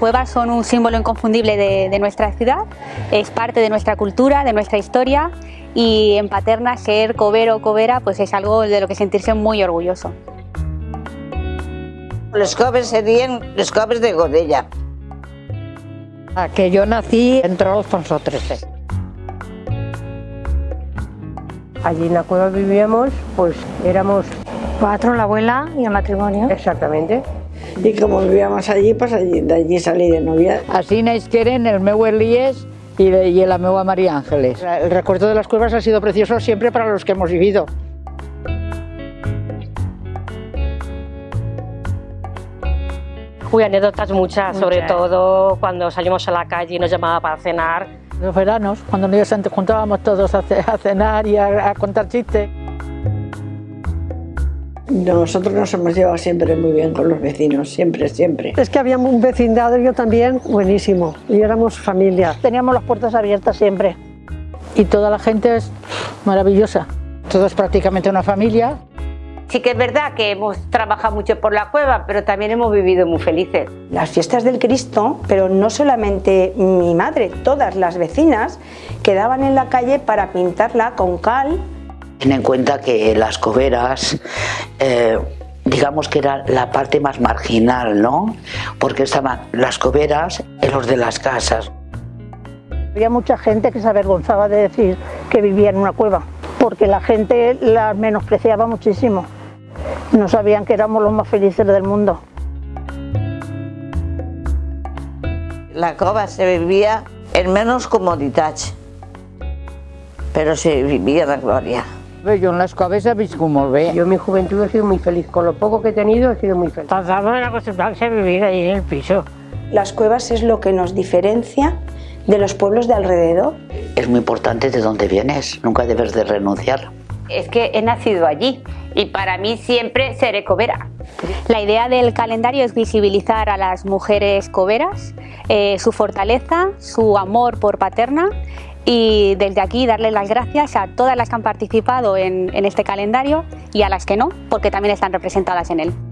cuevas son un símbolo inconfundible de, de, nuestra ciudad, es parte de nuestra cultura, de nuestra historia y en Paterna ser covero o covera pues es algo de lo que sentirse muy orgulloso. Los coves serían los coves de Godella. A que yo nací entre Alfonso XIII. Allí en la cueva vivíamos, pues éramos cuatro, la abuela y el matrimonio. Exactamente. Y como vivíamos allí, pues allí, de allí salí de novia. Así naix queren el meu Elías y, y la meua María Ángeles. El recuerdo de las cuevas ha sido precioso siempre para los que hemos vivido. Uy, anécdotas muchas, sobre todo cuando salimos a la calle y nos llamaba para cenar. Los veranos, cuando nos juntábamos todos a cenar y a, a contar chistes. Nosotros nos hemos llevado siempre muy bien con los vecinos, siempre, siempre. Es que habíamos un vecindario también buenísimo y éramos familia. Teníamos las puertas abiertas siempre. Y toda la gente es maravillosa. Todos prácticamente una familia. Sí que es verdad que hemos trabajado mucho por la cueva, pero también hemos vivido muy felices. Las fiestas del Cristo, pero no solamente mi madre, todas las vecinas quedaban en la calle para pintarla con cal. Ten en cuenta que las coveras, eh, digamos que era la parte más marginal, ¿no? Porque estaban las coveras en los de las casas. Había mucha gente que se avergonzaba de decir que vivía en una cueva, porque la gente la menospreciaba muchísimo. No sabían que éramos los más felices del mundo. La cova se vivía en menos comodidad, pero se vivia de glòria. Yo en las coves he viscut molt bé. Yo en mi juventud he sido muy feliz. Con lo poco que he tenido he sido muy feliz. Pasamos en acostumbrarse a vivir ahí en el piso. Las cuevas es lo que nos diferencia de los pueblos de alrededor. Es muy importante de dónde vienes, nunca debes de renunciar. Es que he nacido allí y para mí siempre seré covera. La idea del calendario es visibilizar a las mujeres coveras, eh, su fortaleza, su amor por Paterna y desde aquí darle las gracias a todas las que han participado en, en este calendario y a las que no, porque también están representadas en él.